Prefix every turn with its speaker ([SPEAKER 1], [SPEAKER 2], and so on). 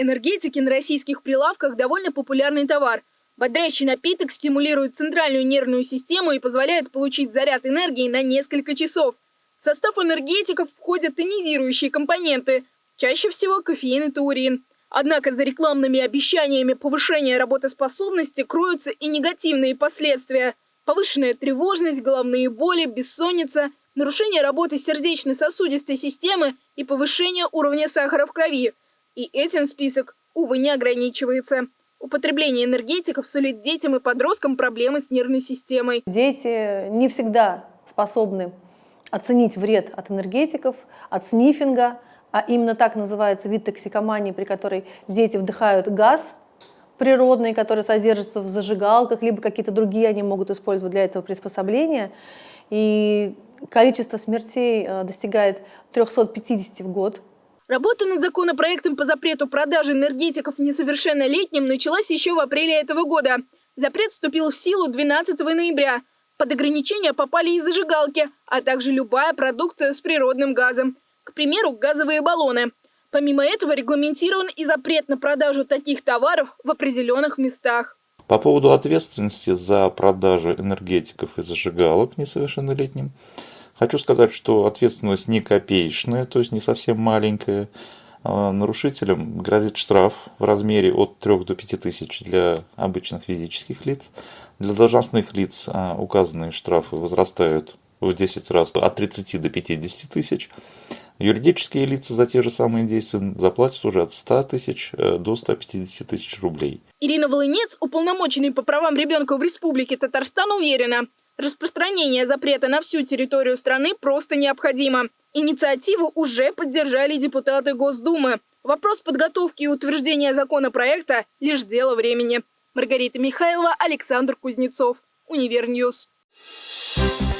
[SPEAKER 1] Энергетики на российских прилавках довольно популярный товар. Бодрящий напиток стимулирует центральную нервную систему и позволяет получить заряд энергии на несколько часов. В состав энергетиков входят тонизирующие компоненты, чаще всего кофеин и таурин. Однако за рекламными обещаниями повышения работоспособности кроются и негативные последствия. Повышенная тревожность, головные боли, бессонница, нарушение работы сердечно-сосудистой системы и повышение уровня сахара в крови. И этим список, увы, не ограничивается. Употребление энергетиков сулит детям и подросткам проблемы с нервной системой.
[SPEAKER 2] Дети не всегда способны оценить вред от энергетиков, от снифинга, а именно так называется вид токсикомании, при которой дети вдыхают газ природный, который содержится в зажигалках, либо какие-то другие они могут использовать для этого приспособления. И количество смертей э, достигает 350 в год.
[SPEAKER 1] Работа над законопроектом по запрету продажи энергетиков несовершеннолетним началась еще в апреле этого года. Запрет вступил в силу 12 ноября. Под ограничения попали и зажигалки, а также любая продукция с природным газом. К примеру, газовые баллоны. Помимо этого регламентирован и запрет на продажу таких товаров в определенных местах.
[SPEAKER 3] По поводу ответственности за продажу энергетиков и зажигалок несовершеннолетним – Хочу сказать, что ответственность не копеечная, то есть не совсем маленькая. А, нарушителям грозит штраф в размере от 3 до 5 тысяч для обычных физических лиц. Для должностных лиц а, указанные штрафы возрастают в 10 раз от 30 до 50 тысяч. Юридические лица за те же самые действия заплатят уже от 100 тысяч э, до 150 тысяч рублей.
[SPEAKER 1] Ирина Волынец, уполномоченный по правам ребенка в Республике Татарстан, уверена, Распространение запрета на всю территорию страны просто необходимо. Инициативу уже поддержали депутаты Госдумы. Вопрос подготовки и утверждения законопроекта – лишь дело времени. Маргарита Михайлова, Александр Кузнецов. Univer News. Thank